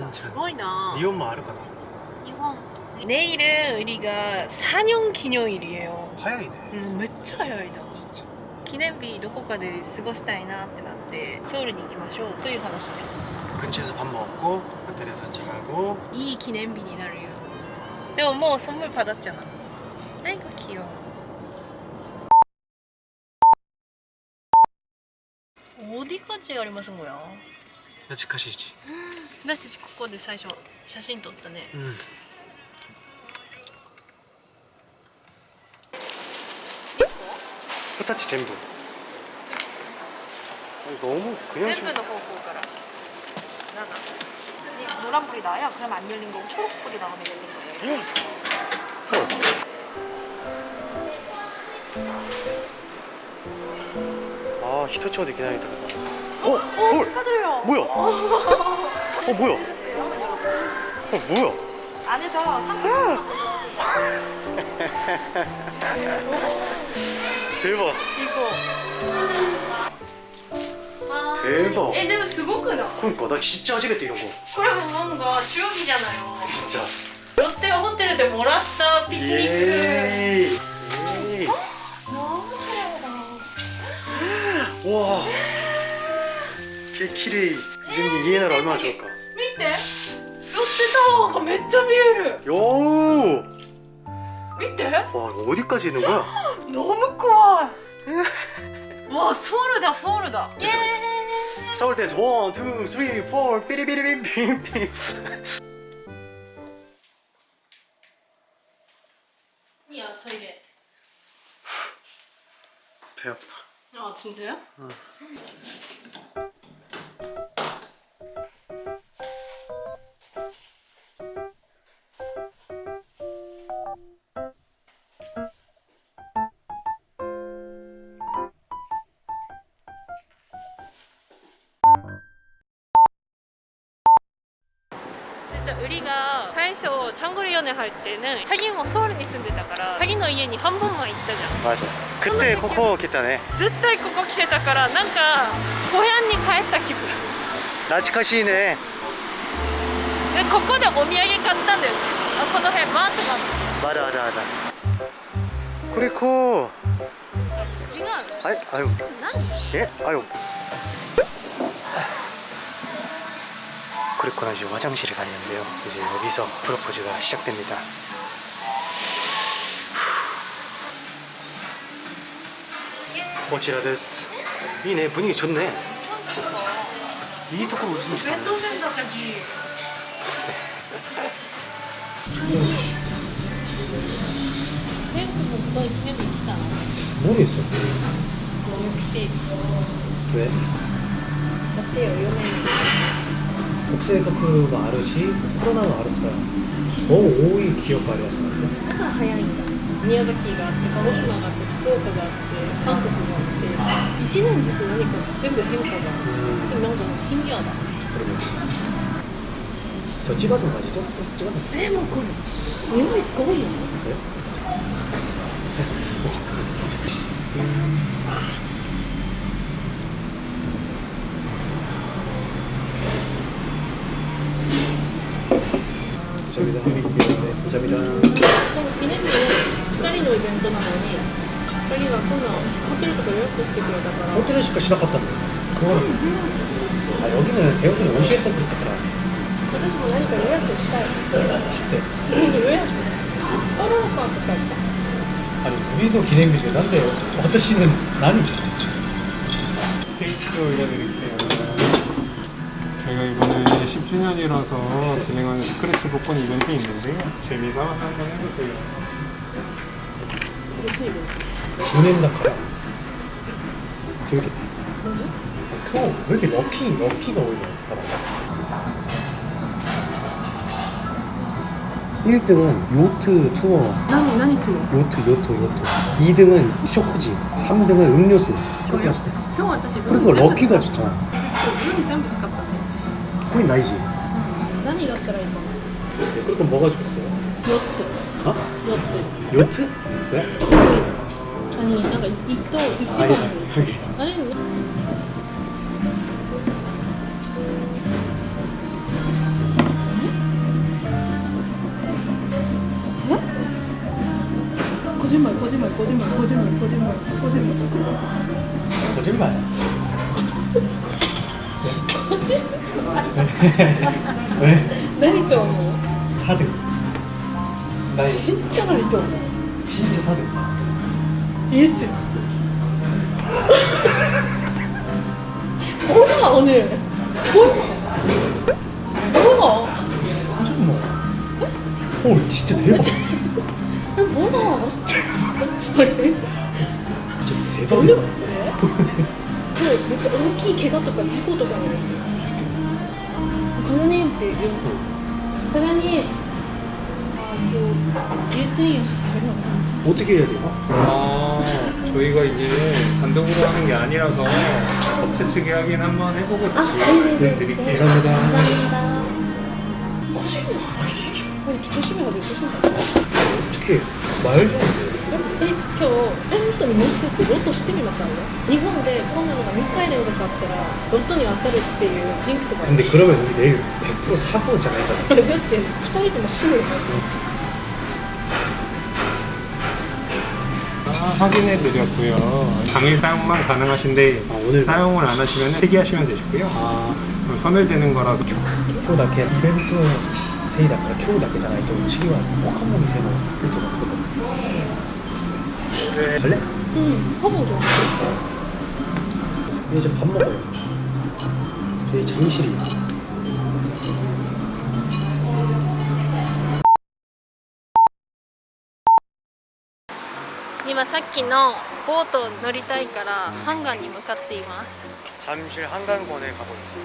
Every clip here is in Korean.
がすごいな日本もあるかな日本 내일은 우리가 4년 기념일이에요 早いね 음, めっちゃ早いな진짜 記念日どこかで過ごしたいなってなってソウルに行きましょうという話です 근처에서 밥 먹고 호텔에서 자고 いい記念日になるよでももう선물 받았잖아 아이고 귀여워 어디까지ありますも や懐かしいし私たちここで最初写真撮ったねうん形全部 너무 그냥 全部の方向から7 노란불이 나야 그러면 안 열린 거고 초록불이 나오면 열린 거예요 아 히토츠오できないとか 어? 어? 헐! 축하드려요 뭐야? 어 뭐야? 어 뭐야? 안에서 상품 대박 이거 아, 대박. 에, でもすごくない 그러니까 나 진짜初めて이런 거 これも뭔가 추억이잖아요 진짜 ロッテホテルでもらったピクニック 예 개 키레이 이런 게 이해나라 얼마나 좋을까 見てロッテタワーがめっちゃ見える 요! 見て 와 이거 어디까지 있는 거야? 너무 怖いわソウルだソウルだイエーイ 서울대에서 원, 투, 쓰리, 포, 삐리비리비비비 いやトイレ 배 아파 아 진짜요? 진 とチャンゴル4年入ってねチャもソウルに住んでたからチャの家に半分前行ったじゃんマジ食ってここ来たね絶対ここ来てたからなんか小屋に帰った気分懐かしいねでここでお土産買ったんだよねあこの辺マートがあるあるあるこれこう違うあれあよえあよ 그랬거나 이제 화장실에 갔는데요. 이제 여기서 프로포즈가 시작됩니다. 꼬치라 데스. 이네 분위기 좋네. 이 토크로 웃으면 좋네 왜또 된다 자기. 태국도 이쁘면 이기잖아 모르겠어 역시. 왜? 어때요? 연예인 国政もあるしコロナもあるから超多い記憶ありますね。だから早いんだ。宮崎があって鹿児島があって福岡があって韓国があって1年ずつ何か全部変化があっそれなんかシニアだ。これ千葉さんが自殺と千葉さんえもうこれ匂いすごいよねえちゃびだな。2年目で2人のイベントなのに2人がそんなホテルとか予約してくれたから。ホテルしかしなかったんだよ。怖い、う、あれ荻野の手遅れ教えたって言ったから。私も何か予約したい。知って。予約あらかとか言った。あれグリーンの記念日でなんで私の何？選挙を選べる記念日 저희가 이번에 10주년이라서 진행하는 스크래치 복권 이벤트 있는데요. 재미삼아 한번 해보세요. 무슨 이벤트? 주낸다 가라. 재밌겠다. 형, 왜 이렇게 럭키, 럭키가 오히려 봐봐. 1등은 요트 투어, 何何来る 요트, 요트, 요트. 2등은 쇼크지, 3등은 음료수. 그렇게 했을 때. 今日私 그리고 럭키가 좋잖아. 運全部使ったね 형이 나이지? 응. 나는 이겼더라 이거 글쎄 네, 그렇게 뭐가 좋겠어요? 요트 어? 요트 요트? 왜? 혹시, 아니 뭔가 이또 이치고 아, 니 예. 거짓말 거짓말 거짓말 거짓말 거짓말 거짓말 거짓말 거짓말 왜? 何と思う 4등. 나 진짜 何と思う 진짜 4등. 1등 뭐야 오늘 뭐야 뭐야 잠깐만. 어, 진짜 대박. 뭐야 그래 진짜 오늘 대박이야. 그래 그め っちゃ大きい怪我とか事故とかなんですよサダニンって言うサダニンあと言っていいんですけど 어떻게 해야 돼요? 아, 저희가 이게 단독으로 하는 게 아니라서 업체 측에 확인 한번 해보고 아, 다시 네네네. 말씀드릴게요. 감사합니다. 감사합니다. 거짓말. 아니 기초심해가 되고 싶다. 어떻게 말도 안 돼. え 今日本当にもしかしてロトしてみますあれ日本でこんなのが3回連続あったらロトに当たるっていうジンクスがある 근데 그러면 우리 내일 100% 사고 잖아요. そして2人とも死ぬよ 아, 확인해 드렸고요. 당일 사용만 가능하신데 아, 오늘 사용을 안 하시면 폐기하시면 되시고요. 아, 그럼 소멸되는 거라서 今日だけイベントのせいだから今日だけじゃないと次は他の店のルートが 그래 갈 래? 응허좋아 이제 밥 먹어 요. 저희 장실이今さっきのボート乗りたいからハンガンに向かっています。잠실 한강권에 가고 있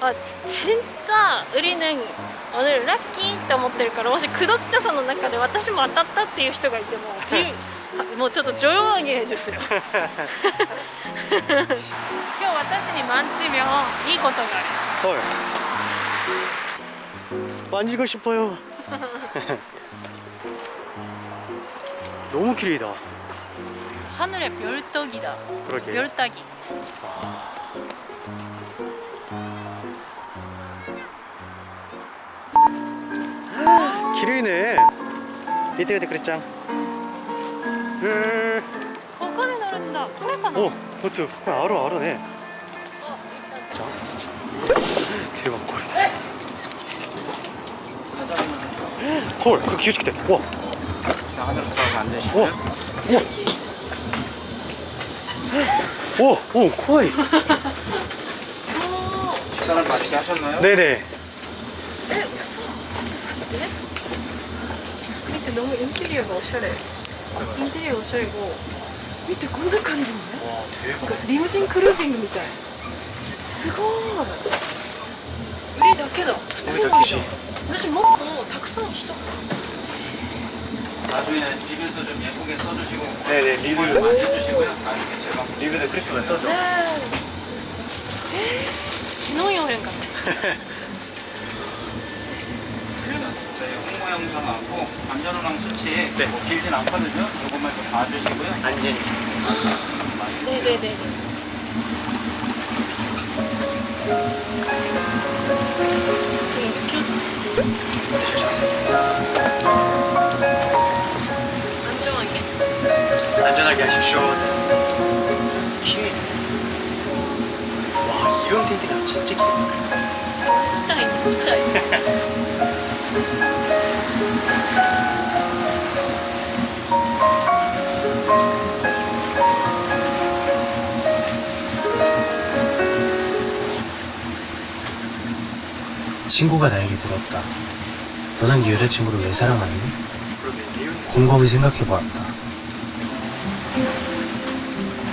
어요 아 진짜 우리는 오늘って思ってるからもしくどっちゃさの中で私も当たったっていう人がいても もうちょっと조용하게 해주세요今日私に만지면いいことがある 헐. 만지고 싶어요. 너무 길이다. 하늘의 별떡이다 그러게. 별따기 길이네. 이때 그때 그랬짱. 예. 벚꽃이 노른다. 프레파나. 어, 그렇죠. 버트. 알아, 알아, 네. 어, 자. 대박 꼴이다. 헐, 그 기우치기 돼. 와. 자, 하늘로 들어가면 안 되시고. 와. 와. 와, 오, 코이. 식사를 맛있게 하셨나요? 네네. 에, 웃어. 네? 밑에 너무 인테리어가 오셔래. インテリアおしゃれも見てこんな感じね 와, なん 대박. かリムジンクルージングみたいすごい売りだけだ売りだけし私もっとたくさん人 나중에 리뷰도 좀 예쁘게 써주시고 네네, 리뷰 리뷰. 많이 해주시고요. 나중에 제가 리뷰도 그렇게 써줘. 신혼여행 같아 영상하고 안전운항 수치 네. 뭐 길진 않거든요. 이것만 좀 봐주시고요. 안전. 아, 네네네. 안전하게. 안전하게 하십시오. 키위. 와 이런 텐트가 진짜 기대돼. 식당에 있는 진짜. 친구가 나에게 물었다. 너는 네 여자친구를 왜 사랑하니? 곰곰이 생각해보았다.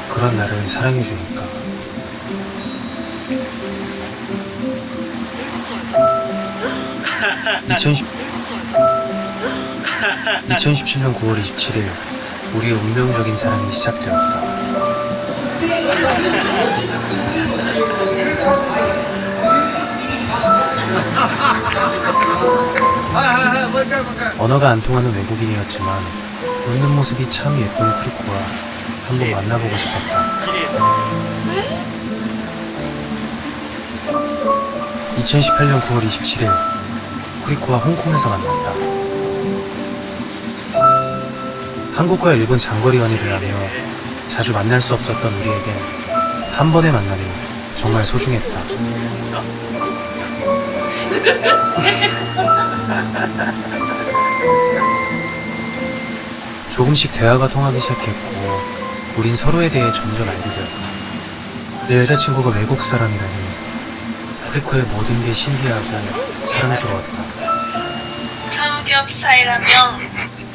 그런 나를 사랑해주니까. (2010) 2017년 9월 27일 우리의 운명적인 사랑이 시작되었다. 언어가 안 통하는 외국인이었지만 웃는 모습이 참 예쁜 크리코와 한번 만나보고 싶었다. 2018년 9월 27일 쿠리코와 홍콩에서 만났다. 한국과 일본 장거리 연애를 하며 자주 만날 수 없었던 우리에겐 한 번의 만남이 정말 소중했다. 조금씩 대화가 통하기 시작했고 우린 서로에 대해 점점 알게 되었다. 내 여자친구가 외국 사람이라니 아세코의 모든 게 신기하고 사랑스러웠다. 삼겹살이라면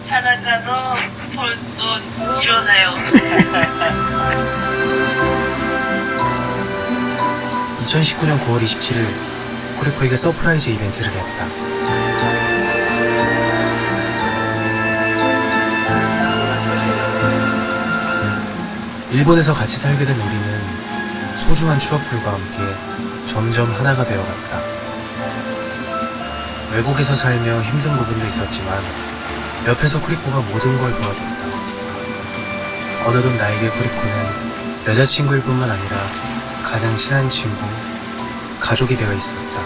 사다가도 볼도 일어나요. 2019년 9월 27일 쿠리코에게 surprise 이벤트를 했다. 일본에서 같이 살게 된 우리는 소중한 추억들과 함께 점점 하나가 되어갔다. 외국에서 살며 힘든 부분도 있었지만 옆에서 쿠리코가 모든 걸 도와줬다. 어느덧 나에게 쿠리코는 여자친구일 뿐만 아니라 가장 친한 친구, 가족이 되어 있었다.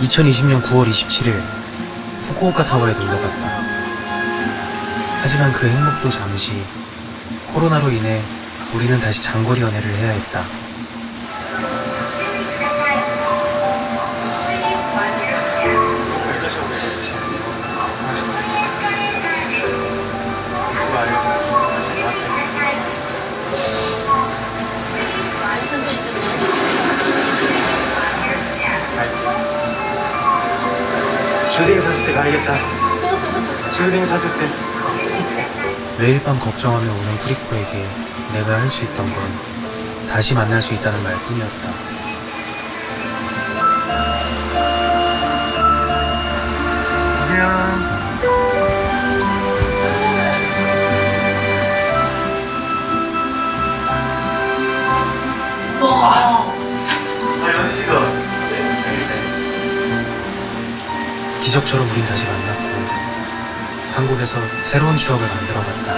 2020년 9월 27일 후쿠오카 타워에 놀러 갔다. 하지만 그 행복도 잠시 코로나로 인해 우리는 다시 장거리 연애를 해야 했다. 가야겠다. 주딩 샀을 때. 매일 밤 걱정하며 오는 쿠리코에게 내가 할 수 있던 건 다시 만날 수 있다는 말뿐이었다. 기적처럼 우린 다시 만났고 한국에서 새로운 추억을 만들어갔다.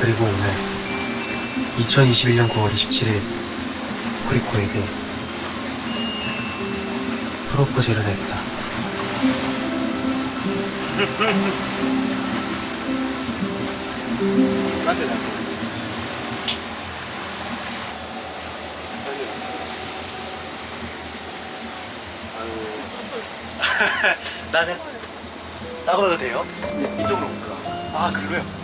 그리고 오늘 2021년 9월 27일 쿠리코에게 프로포즈를 했다. 나는 나가도 돼요? 이쪽으로 올까? 아 글로요?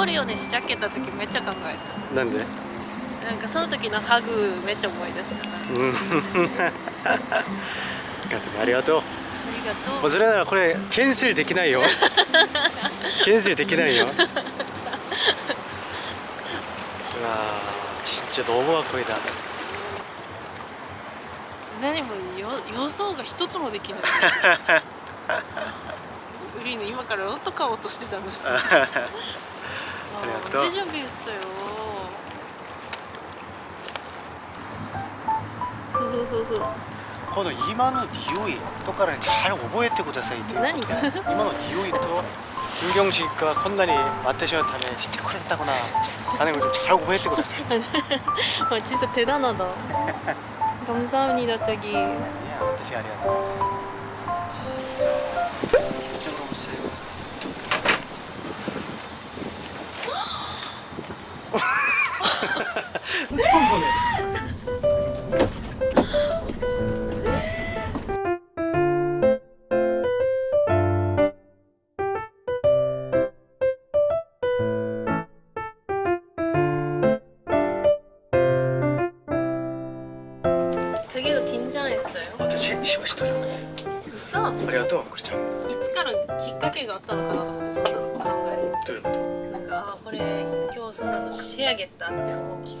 장거리 연애 시작했다 時めっちゃ考え 난데 たなんかその時のハグめっちゃ思い出したな 음 아리가또 ありがとう 뭐それならこれキャンセルできないよキャンセルできないよ 와 진짜 너무 아코이다 何もよ予想が一つもできないウリーヌ今からロット買おうとしてたの 그래요 또? 언제 준비했어요? 후후후후 2만원 니오이 똑같은 잘 오버했대 고자사이트 그러니까. 2만원 니오이 또 김경식과 콘나리 맡으셨다며 스티커를 했다거나 하는 좀잘 오버했대 고자사이트 진짜 대단하다. 감사합니다 저기. 아니야 다시 아리아토 되게도 긴장했어 요. 아, 저 시, 시험 시도잖 아. 있 어? ありがとう、クリちゃん。いつからきっかけがあったのかなと思ってそんな考え。どういうこ？なんかこれ今日そんなの仕上げたって思う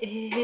it is.